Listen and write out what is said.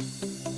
Música